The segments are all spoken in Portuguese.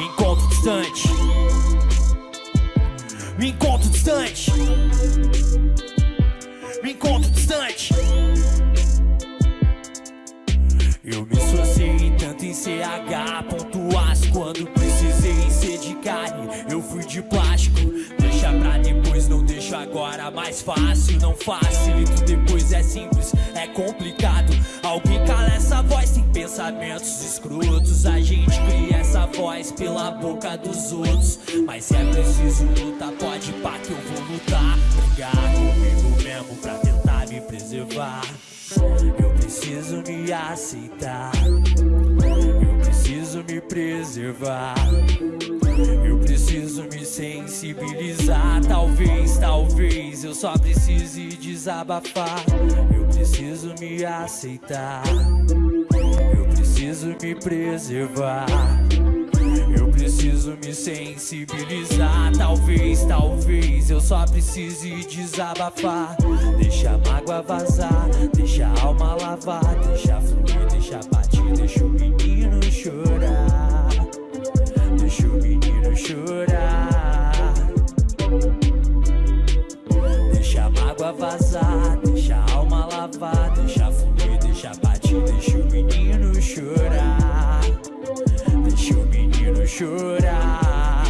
Encontro distante. Me encontro distante. Me encontro distante. Eu me associei tanto em CH Ponto aço quando precisei ser de carne. Eu fui de plástico Deixa pra depois, não deixo agora Mais fácil, não facilito Depois é simples, é complicado. Alguém cala essa voz, tem pensamentos escrotos A gente cria essa voz pela boca dos outros Mas é preciso lutar, pode pá que eu vou lutar Brigar comigo mesmo pra tentar me preservar Eu preciso me aceitar Eu preciso me preservar eu preciso me sensibilizar. Talvez, talvez eu só precise desabafar. Eu preciso me aceitar. Eu preciso me preservar. Eu preciso me sensibilizar. Talvez, talvez eu só precise desabafar. Deixa a mágoa vazar, deixa a alma lavar, deixa fluir, deixa bater, deixa o menino chorar. Deixa o menino chorar Deixa a mágoa vazar Deixa a alma lavar Deixa fluir, deixa bater Deixa o menino chorar. Deixa o menino chorar.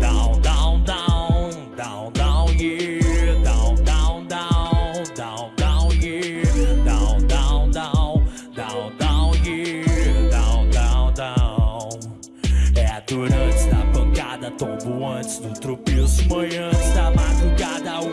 Down, down, down Down, down, yeah. Down, down, down Down, down, yeah. Down, down, down Down, down, yeah. Down, down, down. É a dor antes da pancada Tombo antes do tropeço Manhã antes da madrugada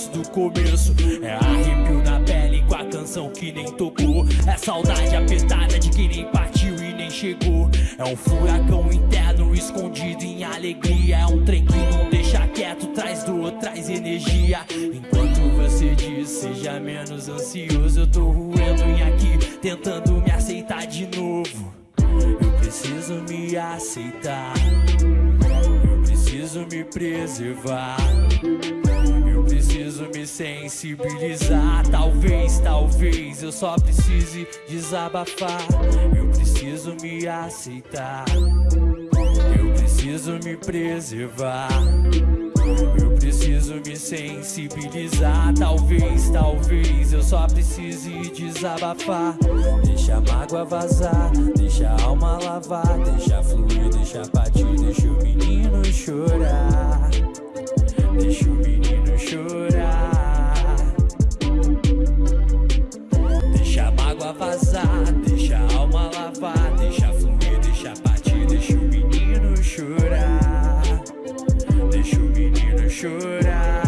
antes do começo. É arrepio na pele com a canção que nem tocou. É saudade apertada de quem nem partiu e nem chegou. É um furacão interno escondido em alegria. É um trem que não deixa quieto Traz dor, traz energia. Enquanto você diz seja menos ansioso. Eu tô roendo em aqui Tentando me aceitar de novo. Eu preciso me aceitar. Eu preciso me preservar sensibilizar. Talvez, talvez eu só precise desabafar. Eu preciso me aceitar. Eu preciso me preservar. Eu preciso me sensibilizar. Talvez, talvez eu só precise desabafar. Deixa a mágoa vazar, deixa a alma lavar, deixa fluir, deixa bater, deixa o menino chorar. Deixa o menino chorar. chorar.